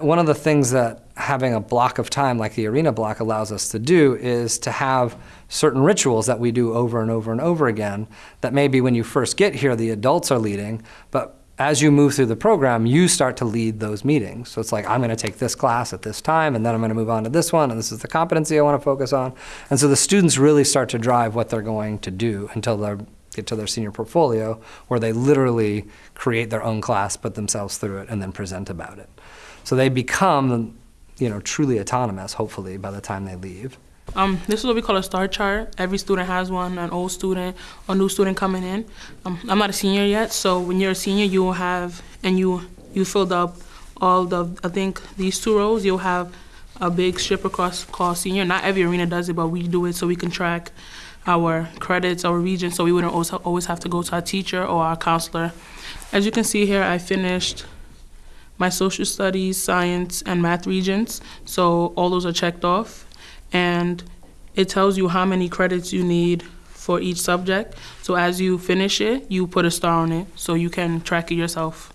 One of the things that having a block of time like the arena block allows us to do is to have certain rituals that we do over and over and over again that maybe when you first get here the adults are leading, but as you move through the program, you start to lead those meetings. So it's like, I'm going to take this class at this time, and then I'm going to move on to this one, and this is the competency I want to focus on. And so the students really start to drive what they're going to do until they get to their senior portfolio, where they literally create their own class, put themselves through it, and then present about it. So they become, you know, truly autonomous, hopefully, by the time they leave. Um, this is what we call a star chart. Every student has one, an old student a new student coming in. Um, I'm not a senior yet, so when you're a senior, you will have, and you, you filled up all the, I think these two rows, you'll have a big strip across call senior. Not every arena does it, but we do it so we can track our credits, our region, so we wouldn't always, always have to go to our teacher or our counselor. As you can see here, I finished my social studies, science, and math Regents, so all those are checked off and it tells you how many credits you need for each subject. So as you finish it, you put a star on it so you can track it yourself.